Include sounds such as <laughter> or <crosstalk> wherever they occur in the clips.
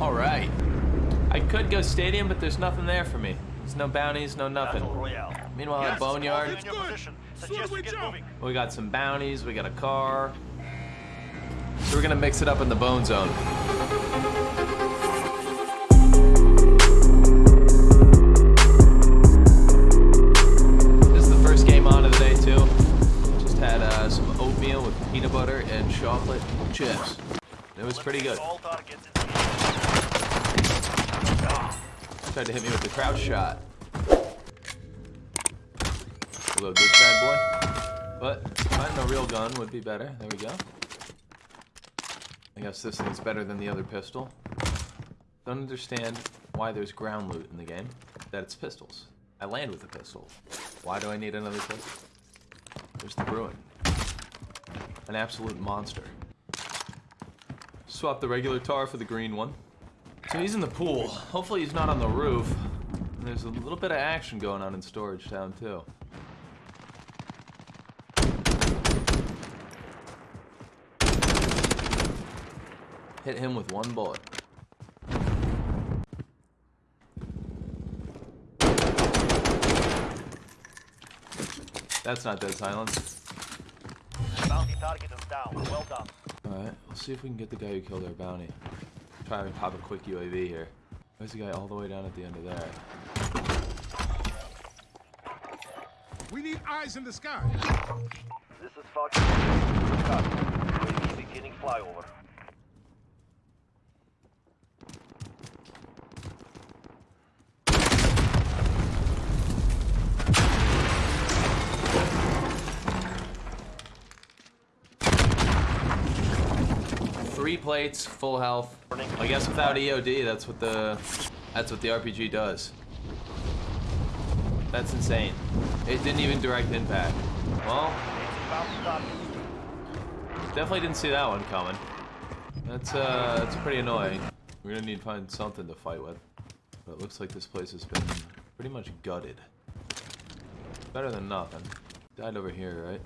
All right. I could go stadium, but there's nothing there for me. There's no bounties, no nothing. Meanwhile, at Boneyard, we got some bounties, we got a car. So we're gonna mix it up in the bone zone. This is the first game on of the day too. Just had uh, some oatmeal with peanut butter and chocolate chips. It was pretty good. Tried to hit me with the crouch shot. Reload this bad boy. But finding a real gun would be better. There we go. I guess this thing's better than the other pistol. Don't understand why there's ground loot in the game. That it's pistols. I land with a pistol. Why do I need another pistol? There's the Bruen. An absolute monster. Swap the regular tar for the green one. So he's in the pool. Hopefully he's not on the roof. And there's a little bit of action going on in Storage Town too. Hit him with one bullet. That's not dead silence. Bounty target is down. Well done. Alright, let's see if we can get the guy who killed our bounty. Try and pop a quick UAV here. There's a guy all the way down at the end of there. We need eyes in the sky. This is Fox. Beginning flyover. Three plates, full health. I guess without EOD, that's what the that's what the RPG does. That's insane. It didn't even direct impact. Well, definitely didn't see that one coming. That's uh, that's pretty annoying. We're gonna need to find something to fight with. But it looks like this place has been pretty much gutted. Better than nothing. Died over here, right?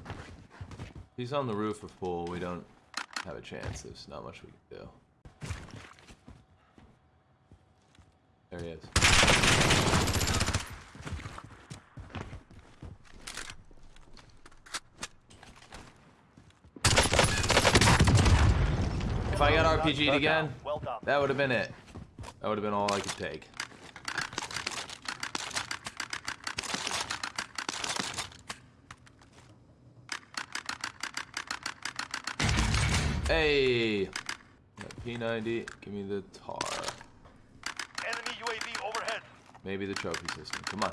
He's on the roof of pool. We don't have a chance. There's not much we can do. There he is. If I got RPG'd again, that would have been it. That would have been all I could take. Hey! Got P90, give me the tar. Enemy UAV overhead. Maybe the trophy system. Come on.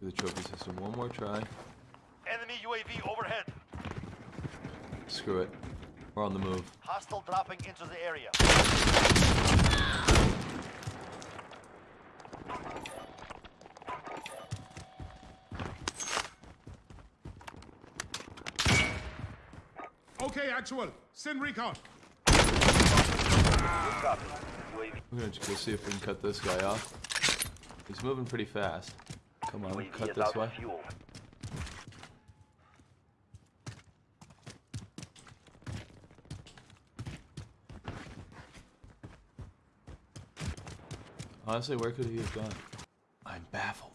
Do the trophy system one more try. Enemy UAV overhead. Screw it. We're on the move. Hostile dropping into the area. Okay, actual. Send recon. We're gonna just go see if we can cut this guy off. He's moving pretty fast. Come on, cut this way. Honestly, where could he have gone? I'm baffled.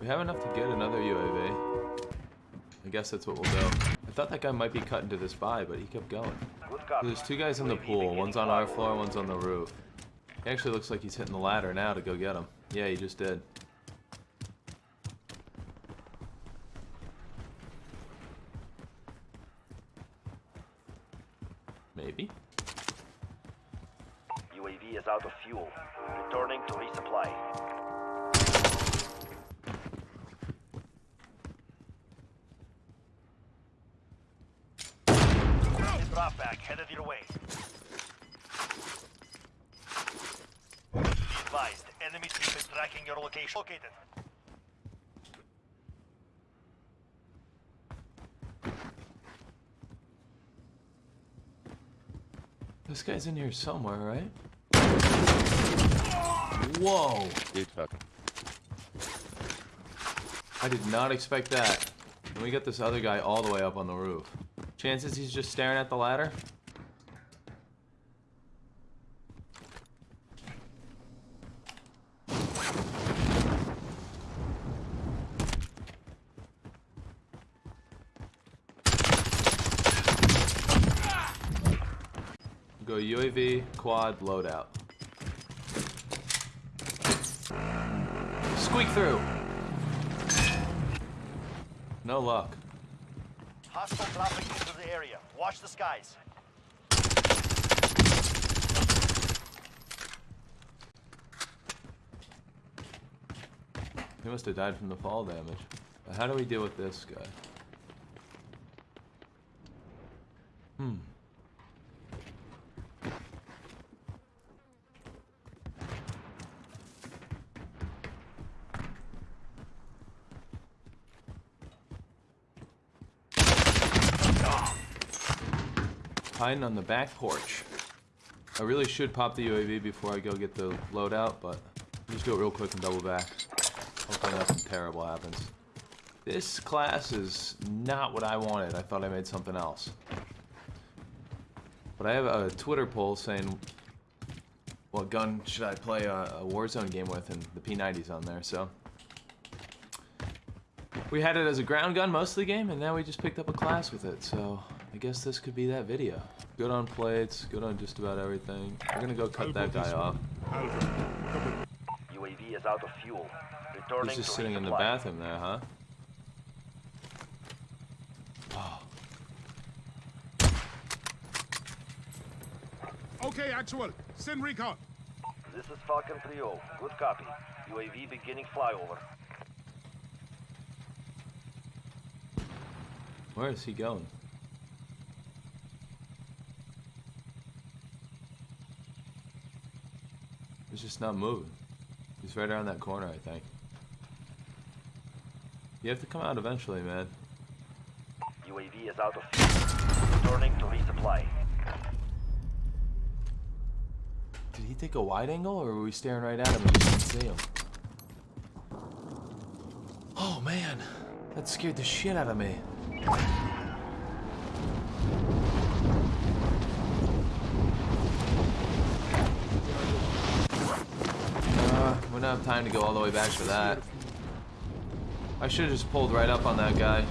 We have enough to get another UAV. I guess that's what we'll do. I thought that guy might be cutting to this buy, but he kept going. Copy. There's two guys in the pool. One's on our floor, one's on the roof. He actually looks like he's hitting the ladder now to go get him. Yeah, he just did. Maybe. UAV is out of fuel. Returning to resupply. Drop back headed your way. Be advised, enemy team is tracking your location. Located. This guy's in here somewhere, right? Whoa! Dude, fucking. I did not expect that. And we got this other guy all the way up on the roof. Chances he's just staring at the ladder? Go UAV, quad, loadout. Squeak through! No luck. Hostile dropping into the area. Watch the skies. He must have died from the fall damage. But how do we deal with this guy? On the back porch. I really should pop the UAV before I go get the loadout, but I'll just do it real quick and double back. Hopefully nothing terrible happens. This class is not what I wanted. I thought I made something else. But I have a Twitter poll saying what gun should I play a, a Warzone game with, and the P90's on there, so. We had it as a ground gun most of the game, and now we just picked up a class with it, so I guess this could be that video. Good on plates, good on just about everything. We're gonna go cut that guy off. UAV is out of fuel. Returning He's just sitting in the bathroom there, huh? Oh, Okay, actual. Send recon. This is Falcon 3-0. Good copy. UAV beginning flyover. where is he going? He's just not moving. He's right around that corner, I think. You have to come out eventually, man. UAV is out of fuel. Returning to resupply. Did he take a wide angle, or were we staring right at him and just didn't see him? Oh man, that scared the shit out of me. Uh, we don't have time to go all the way back for that. I should have just pulled right up on that guy.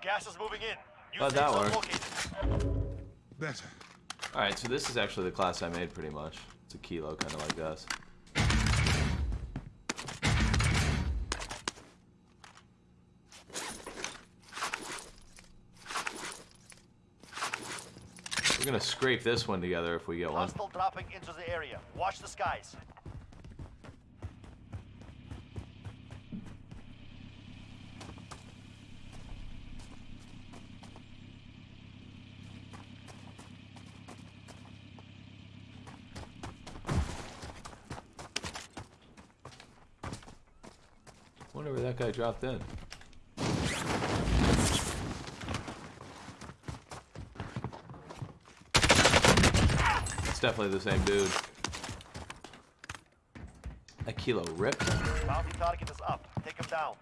Gas is moving in. New How'd that zone work? Better. Alright, so this is actually the class I made pretty much. It's a kilo, kind of like us. We're gonna scrape this one together if we get one. Hostile dropping into the area. Watch the skies. Dropped in. It's definitely the same dude. A kilo rip. Bounty target is up. Take him down.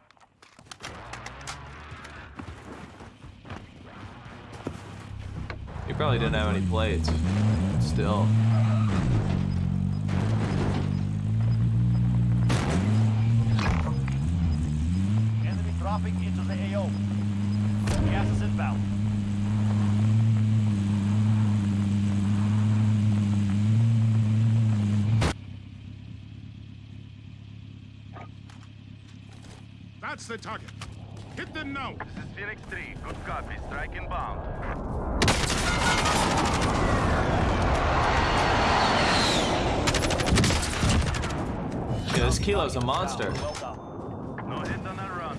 He probably didn't have any plates. Still. Dropping into the AO. Gas is inbound. That's the target. Hit them now. This is Phoenix 3. Good copy. Strike inbound. Yeah, this kilo's a monster. Well done. No hit on that run.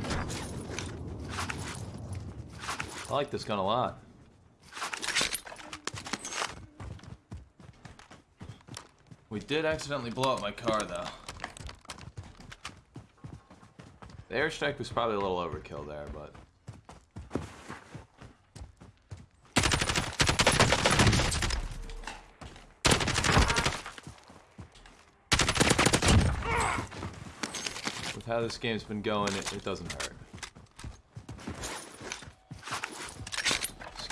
I like this gun a lot. We did accidentally blow up my car though. The airstrike was probably a little overkill there, but with how this game's been going, it, it doesn't hurt.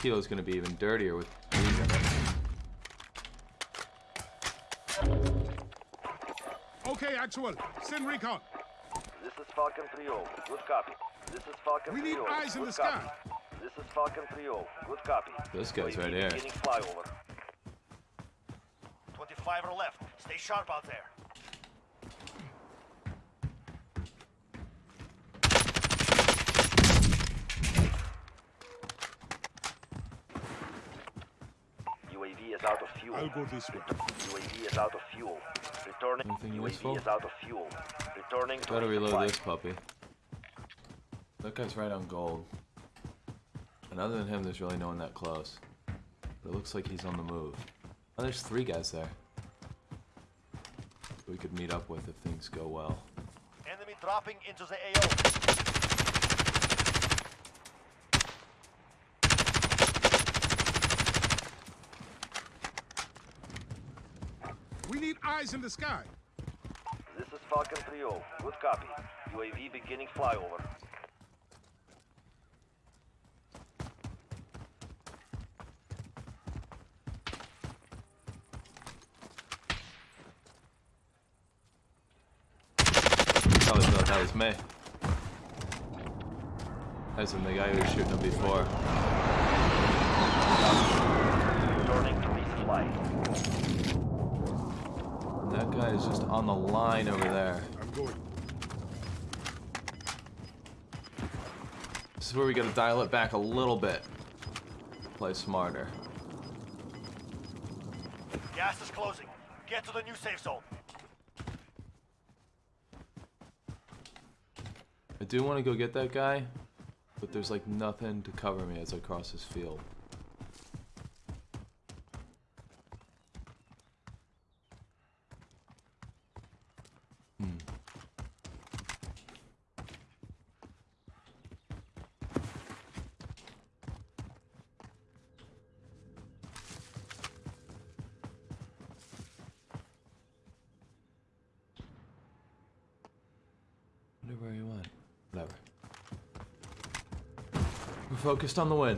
This kilo's gonna be even dirtier with these in it. Okay, actual. Send recon. This is Falcon 3-0. Good copy. This is Falcon 3-0. We need eyes in Good the sky. copy. This is Falcon 3-0. Good copy. This guy's UAV right here. Beginning flyover. 25 are left. Stay sharp out there. UAV is out of fuel. I'll go this way. UAV is out of fuel. Returning. Anything UAV useful? is out of fuel. Returning to Gotta reload this puppy. That guy's right on gold. And other than him, there's really no one that close. But it looks like he's on the move. Oh, there's three guys there. We could meet up with if things go well. Enemy dropping into the AO. We need eyes in the sky. This is Falcon 3-0. Good copy. UAV beginning flyover. Probably thought that was me. That's him, the guy who was shooting him before. Returning to resupply. And that guy is just on the line over there. I'm going. This is where we gotta dial it back a little bit. Play smarter. Gas is closing. Get to the new safe zone. I do want to go get that guy, but there's like nothing to cover me as I cross this field. Hmm. Wonder where he went. Whatever. We're focused on the win.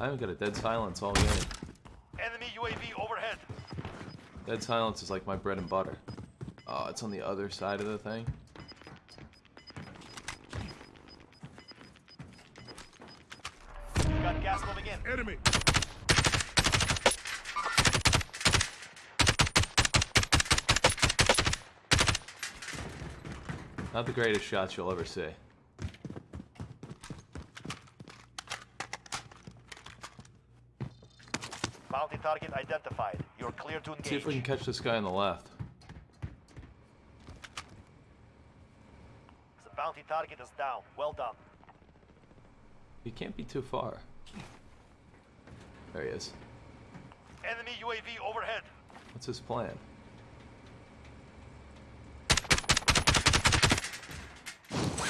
I haven't got a dead silence all game. Enemy UAV overhead. Dead silence is like my bread and butter. Oh, it's on the other side of the thing. Got gas moving in. Enemy. Not the greatest shots you'll ever see. Bounty target identified. You're clear to engage. See if we can catch this guy on the left. The bounty target is down. Well done. He can't be too far. There he is. Enemy UAV overhead. What's his plan?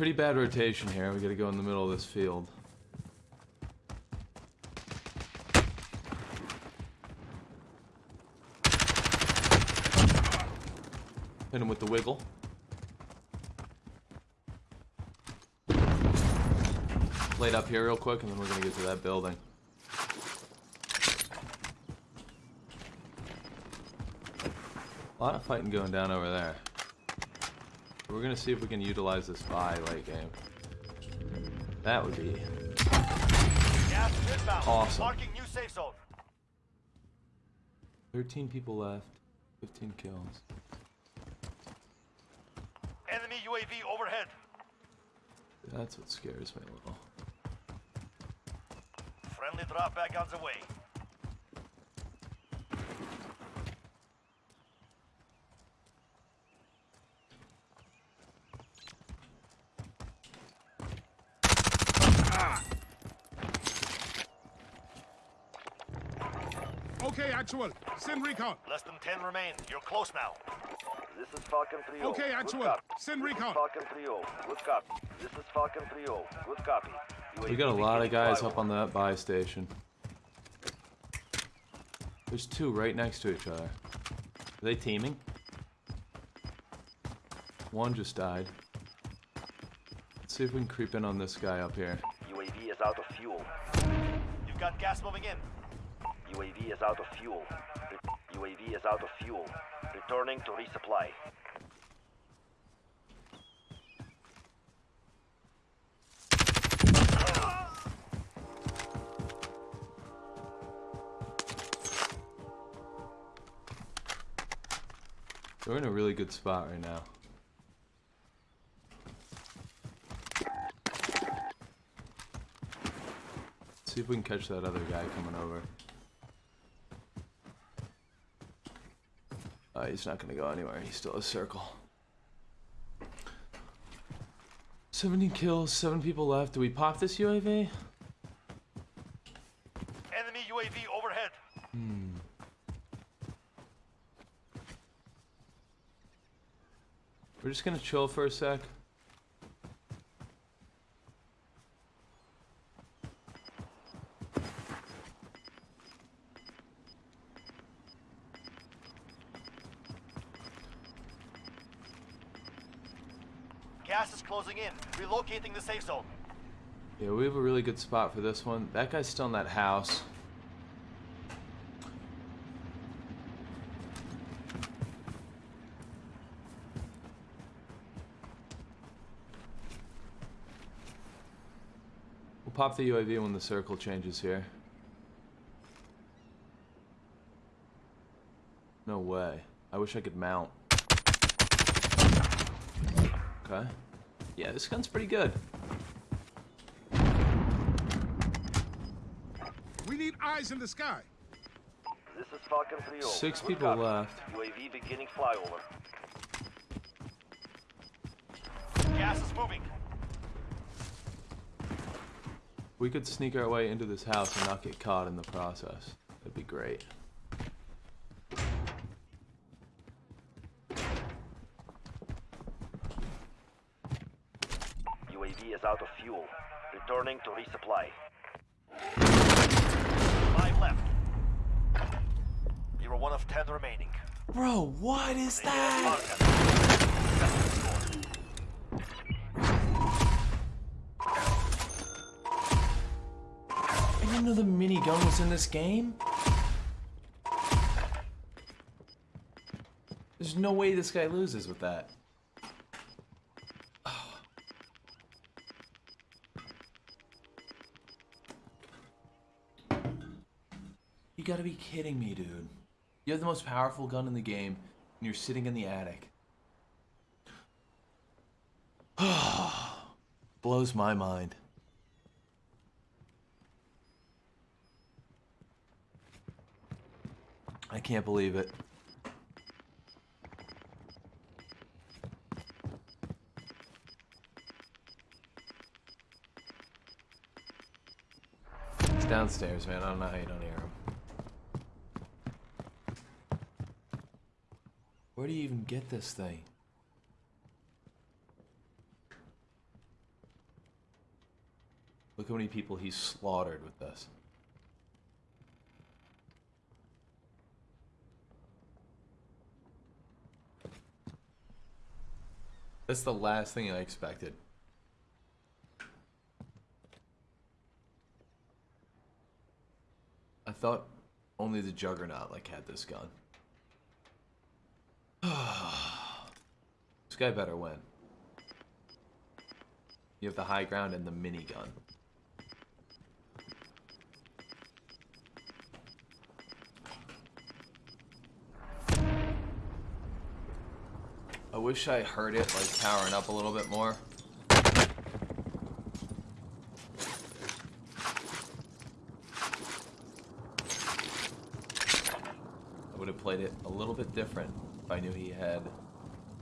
Pretty bad rotation here. We gotta go in the middle of this field. Hit him with the wiggle. Laid up here real quick, and then we're gonna get to that building. A lot of fighting going down over there. We're gonna see if we can utilize this buy late game. That would be Gas Gas is inbound. Awesome. Marking new safe zone. 13 people left. 15 kills. Enemy UAV overhead. That's what scares me a little. Friendly drop back on the way. Okay, actual. Send recon. Less than 10 remain. You're close now. This is Falcon 3-0. Okay, Good actual. Send recon. Falcon 3-0. Good copy. This is Falcon 3-0. Good copy. We got a lot of guys up on that buy station. There's two right next to each other. Are they teaming? One just died. Let's see if we can creep in on this guy up here. UAV is out of fuel. You've got gas moving in. UAV is out of fuel. UAV is out of fuel. Returning to resupply. We're in a really good spot right now. Let's see if we can catch that other guy coming over. Uh, he's not gonna go anywhere. He's still a circle. 70 kills, 7 people left. Do we pop this UAV? Enemy UAV overhead. We're just gonna chill for a sec. Gas is closing in. Relocating the safe zone. Yeah, we have a really good spot for this one. That guy's still in that house. We'll pop the UAV when the circle changes here. No way. I wish I could mount. Okay. Yeah, this gun's pretty good. We need eyes in the sky. This is Falcon 3-0. Six people copy. left. UAV beginning flyover. Gas is moving. We could sneak our way into this house and not get caught in the process. That'd be great. UAV is out of fuel. Returning to resupply. Five left. You are one of 10 remaining. Bro, what is that? I didn't know the minigun was in this game. There's no way this guy loses with that. Gotta be kidding me, dude. You have the most powerful gun in the game, and you're sitting in the attic. <sighs> Blows my mind. I can't believe it. It's downstairs, man. I don't know how you don't hear him. Where do you even get this thing? Look how many people he's slaughtered with this. That's the last thing I expected. I thought only the Juggernaut like had this gun. guy better win. You have the high ground and the minigun. I wish I heard it like powering up a little bit more. I would have played it a little bit different if I knew he had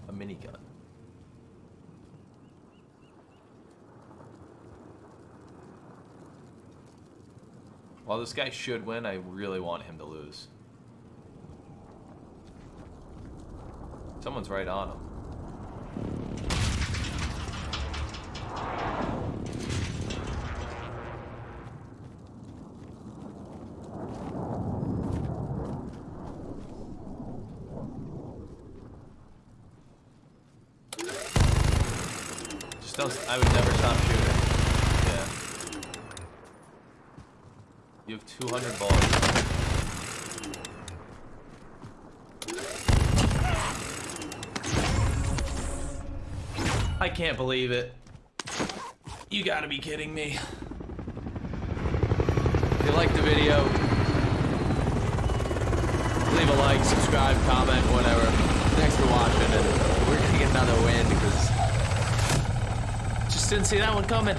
a minigun. While this guy should win, I really want him to lose. Someone's right on him. 100 balls. I can't believe it. You gotta be kidding me. If you liked the video, leave a like, subscribe, comment, whatever. Thanks for watching, and we're gonna get another win because just didn't see that one coming.